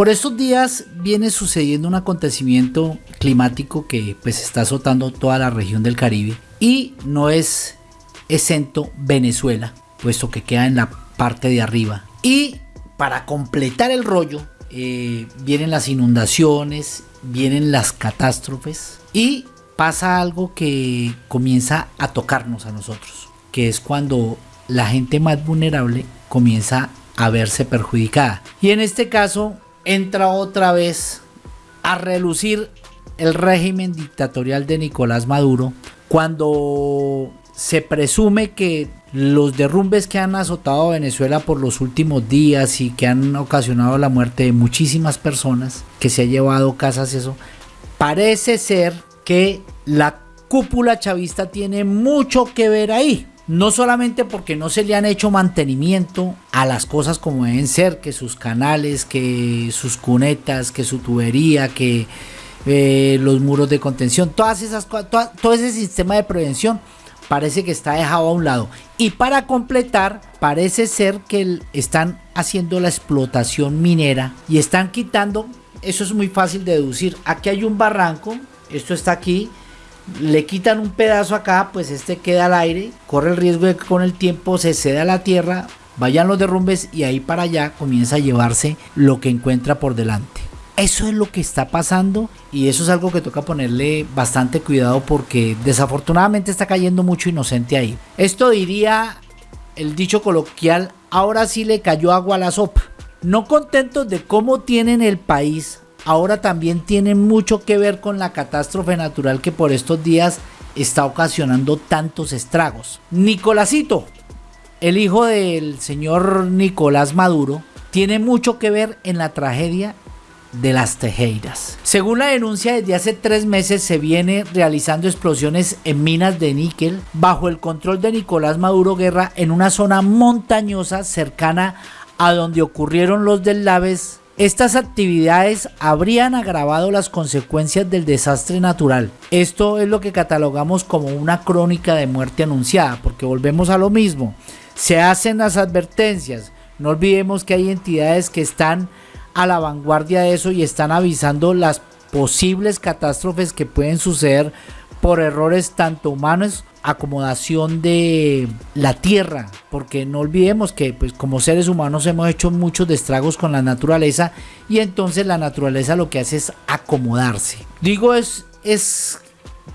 Por estos días viene sucediendo un acontecimiento climático que pues está azotando toda la región del Caribe y no es exento Venezuela, puesto que queda en la parte de arriba. Y para completar el rollo, eh, vienen las inundaciones, vienen las catástrofes y pasa algo que comienza a tocarnos a nosotros, que es cuando la gente más vulnerable comienza a verse perjudicada. Y en este caso entra otra vez a relucir el régimen dictatorial de Nicolás Maduro cuando se presume que los derrumbes que han azotado Venezuela por los últimos días y que han ocasionado la muerte de muchísimas personas, que se ha llevado casas, eso, parece ser que la cúpula chavista tiene mucho que ver ahí. No solamente porque no se le han hecho mantenimiento a las cosas como deben ser, que sus canales, que sus cunetas, que su tubería, que eh, los muros de contención, todas esas todo ese sistema de prevención parece que está dejado a un lado. Y para completar, parece ser que están haciendo la explotación minera y están quitando, eso es muy fácil de deducir, aquí hay un barranco, esto está aquí, le quitan un pedazo acá, pues este queda al aire, corre el riesgo de que con el tiempo se ceda a la tierra, vayan los derrumbes y ahí para allá comienza a llevarse lo que encuentra por delante. Eso es lo que está pasando y eso es algo que toca ponerle bastante cuidado porque desafortunadamente está cayendo mucho inocente ahí. Esto diría el dicho coloquial, ahora sí le cayó agua a la sopa. No contentos de cómo tienen el país, ahora también tienen mucho que ver con la catástrofe natural que por estos días está ocasionando tantos estragos. Nicolásito, el hijo del señor Nicolás Maduro, tiene mucho que ver en la tragedia de las Tejeiras. Según la denuncia, desde hace tres meses se viene realizando explosiones en minas de níquel bajo el control de Nicolás Maduro Guerra en una zona montañosa cercana a donde ocurrieron los deslaves. Estas actividades habrían agravado las consecuencias del desastre natural. Esto es lo que catalogamos como una crónica de muerte anunciada, porque volvemos a lo mismo. Se hacen las advertencias. No olvidemos que hay entidades que están a la vanguardia de eso y están avisando las posibles catástrofes que pueden suceder por errores tanto humanos acomodación de la tierra porque no olvidemos que pues como seres humanos hemos hecho muchos destragos con la naturaleza y entonces la naturaleza lo que hace es acomodarse digo es es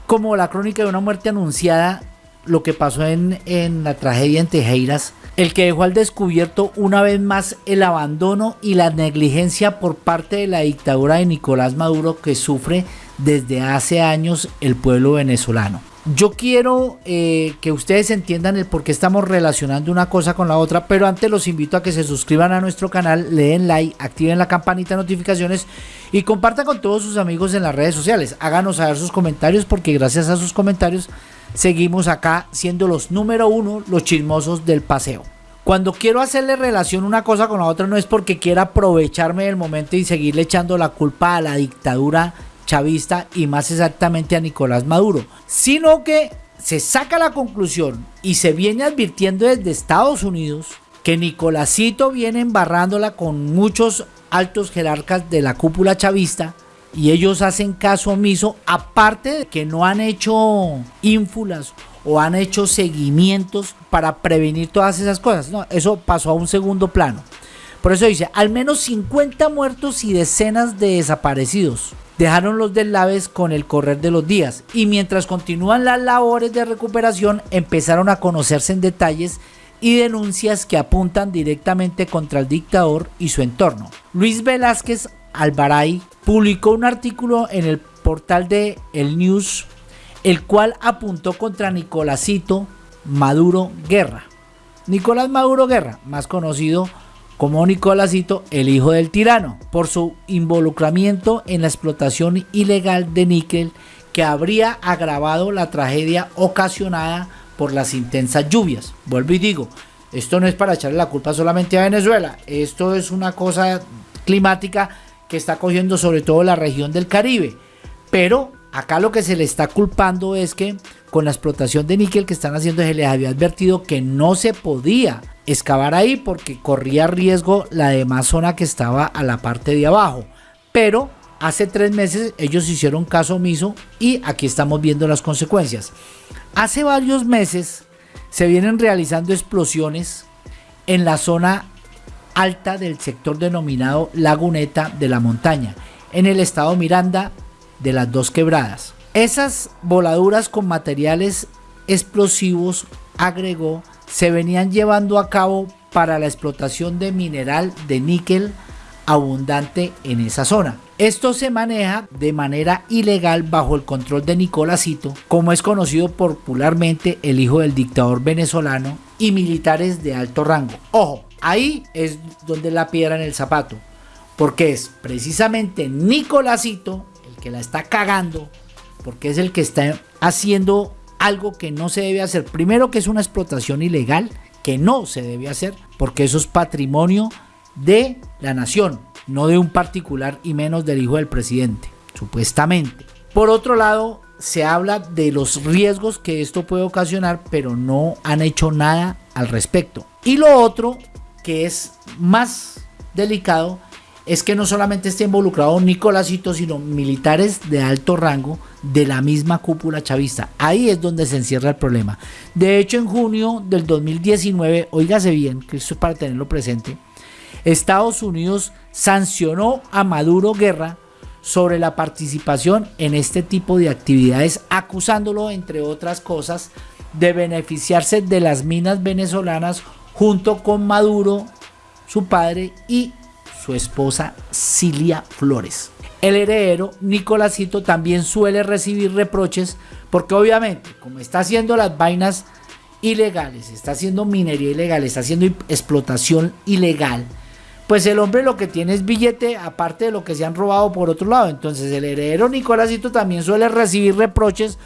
como la crónica de una muerte anunciada lo que pasó en, en la tragedia en Tejeiras el que dejó al descubierto una vez más el abandono y la negligencia por parte de la dictadura de Nicolás Maduro que sufre desde hace años el pueblo venezolano. Yo quiero eh, que ustedes entiendan el por qué estamos relacionando una cosa con la otra, pero antes los invito a que se suscriban a nuestro canal, le den like, activen la campanita de notificaciones y compartan con todos sus amigos en las redes sociales. Háganos saber sus comentarios porque gracias a sus comentarios seguimos acá siendo los número uno, los chismosos del paseo. Cuando quiero hacerle relación una cosa con la otra no es porque quiera aprovecharme del momento y seguirle echando la culpa a la dictadura chavista y más exactamente a Nicolás Maduro, sino que se saca la conclusión y se viene advirtiendo desde Estados Unidos que Nicolásito viene embarrándola con muchos altos jerarcas de la cúpula chavista y ellos hacen caso omiso, aparte de que no han hecho ínfulas o han hecho seguimientos para prevenir todas esas cosas. No, eso pasó a un segundo plano. Por eso dice, al menos 50 muertos y decenas de desaparecidos dejaron los deslaves con el correr de los días y mientras continúan las labores de recuperación empezaron a conocerse en detalles y denuncias que apuntan directamente contra el dictador y su entorno. Luis Velázquez Alvaray publicó un artículo en el portal de El News, el cual apuntó contra Nicolásito Maduro Guerra. Nicolás Maduro Guerra, más conocido Nicolásito, el hijo del tirano, por su involucramiento en la explotación ilegal de níquel que habría agravado la tragedia ocasionada por las intensas lluvias. Vuelvo y digo, esto no es para echarle la culpa solamente a Venezuela, esto es una cosa climática que está cogiendo sobre todo la región del Caribe. Pero acá lo que se le está culpando es que con la explotación de níquel que están haciendo se les había advertido que no se podía excavar ahí porque corría riesgo la demás zona que estaba a la parte de abajo. Pero hace tres meses ellos hicieron caso omiso y aquí estamos viendo las consecuencias. Hace varios meses se vienen realizando explosiones en la zona alta del sector denominado Laguneta de la Montaña, en el estado Miranda de las dos quebradas. Esas voladuras con materiales explosivos, agregó, se venían llevando a cabo para la explotación de mineral de níquel abundante en esa zona. Esto se maneja de manera ilegal bajo el control de Nicolásito, como es conocido popularmente el hijo del dictador venezolano y militares de alto rango. Ojo, ahí es donde la piedra en el zapato, porque es precisamente Nicolásito que la está cagando, porque es el que está haciendo algo que no se debe hacer. Primero que es una explotación ilegal, que no se debe hacer, porque eso es patrimonio de la nación, no de un particular y menos del hijo del presidente, supuestamente. Por otro lado, se habla de los riesgos que esto puede ocasionar, pero no han hecho nada al respecto. Y lo otro, que es más delicado, es que no solamente está involucrado Nicolásito, sino militares de alto rango de la misma cúpula chavista. Ahí es donde se encierra el problema. De hecho, en junio del 2019, oígase bien, que esto es para tenerlo presente, Estados Unidos sancionó a Maduro Guerra sobre la participación en este tipo de actividades, acusándolo, entre otras cosas, de beneficiarse de las minas venezolanas junto con Maduro, su padre y su esposa Cilia Flores. El heredero Nicolásito también suele recibir reproches porque obviamente como está haciendo las vainas ilegales, está haciendo minería ilegal, está haciendo explotación ilegal, pues el hombre lo que tiene es billete aparte de lo que se han robado por otro lado. Entonces el heredero Nicolásito también suele recibir reproches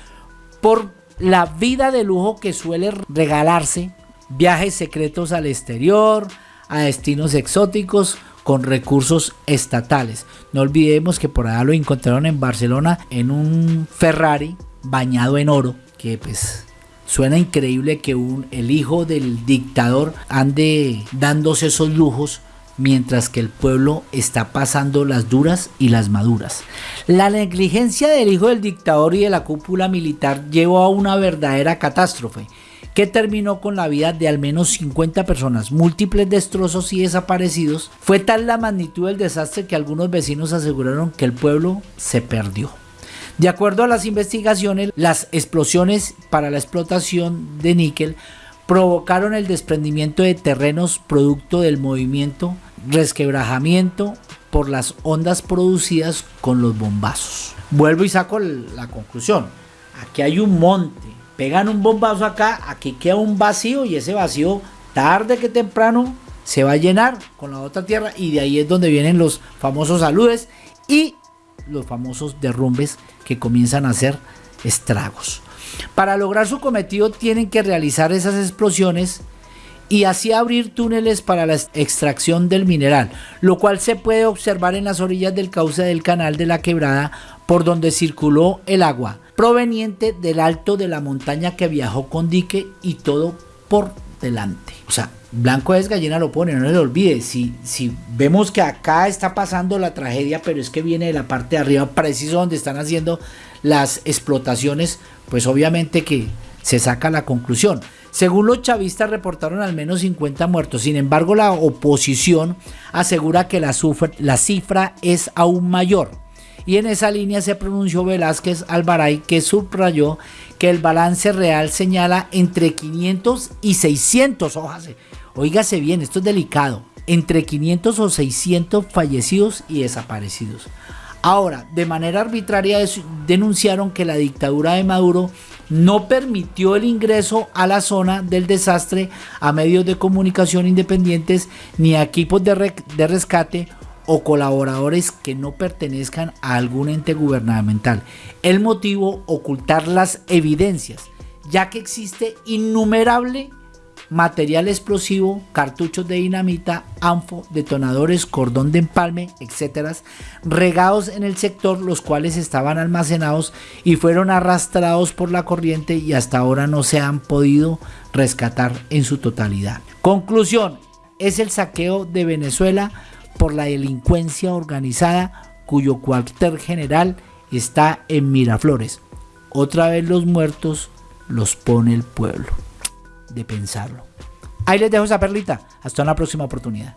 por la vida de lujo que suele regalarse, viajes secretos al exterior, a destinos exóticos, con recursos estatales. No olvidemos que por allá lo encontraron en Barcelona en un Ferrari bañado en oro, que pues suena increíble que un, el hijo del dictador ande dándose esos lujos mientras que el pueblo está pasando las duras y las maduras. La negligencia del hijo del dictador y de la cúpula militar llevó a una verdadera catástrofe que terminó con la vida de al menos 50 personas, múltiples destrozos y desaparecidos. Fue tal la magnitud del desastre que algunos vecinos aseguraron que el pueblo se perdió. De acuerdo a las investigaciones, las explosiones para la explotación de níquel provocaron el desprendimiento de terrenos producto del movimiento, resquebrajamiento por las ondas producidas con los bombazos. Vuelvo y saco la conclusión. Aquí hay un monte pegan un bombazo acá, aquí queda un vacío y ese vacío tarde que temprano se va a llenar con la otra tierra y de ahí es donde vienen los famosos saludes y los famosos derrumbes que comienzan a hacer estragos. Para lograr su cometido tienen que realizar esas explosiones y así abrir túneles para la extracción del mineral, lo cual se puede observar en las orillas del cauce del canal de la quebrada por donde circuló el agua proveniente del alto de la montaña que viajó con dique y todo por delante. O sea, blanco es gallina lo pone, no se le olvide. Si, si vemos que acá está pasando la tragedia, pero es que viene de la parte de arriba, preciso donde están haciendo las explotaciones, pues obviamente que se saca la conclusión. Según los chavistas reportaron al menos 50 muertos, sin embargo la oposición asegura que la, la cifra es aún mayor y en esa línea se pronunció Velázquez Alvaray que subrayó que el balance real señala entre 500 y 600, hojas. Óigase bien, esto es delicado, entre 500 o 600 fallecidos y desaparecidos. Ahora, de manera arbitraria denunciaron que la dictadura de Maduro no permitió el ingreso a la zona del desastre a medios de comunicación independientes ni a equipos de rescate o colaboradores que no pertenezcan a algún ente gubernamental. El motivo, ocultar las evidencias, ya que existe innumerable material explosivo, cartuchos de dinamita, anfo, detonadores, cordón de empalme, etc., regados en el sector, los cuales estaban almacenados y fueron arrastrados por la corriente y hasta ahora no se han podido rescatar en su totalidad. Conclusión, es el saqueo de Venezuela por la delincuencia organizada cuyo cuartel general está en Miraflores. Otra vez los muertos los pone el pueblo. De pensarlo. Ahí les dejo esa perlita. Hasta una próxima oportunidad.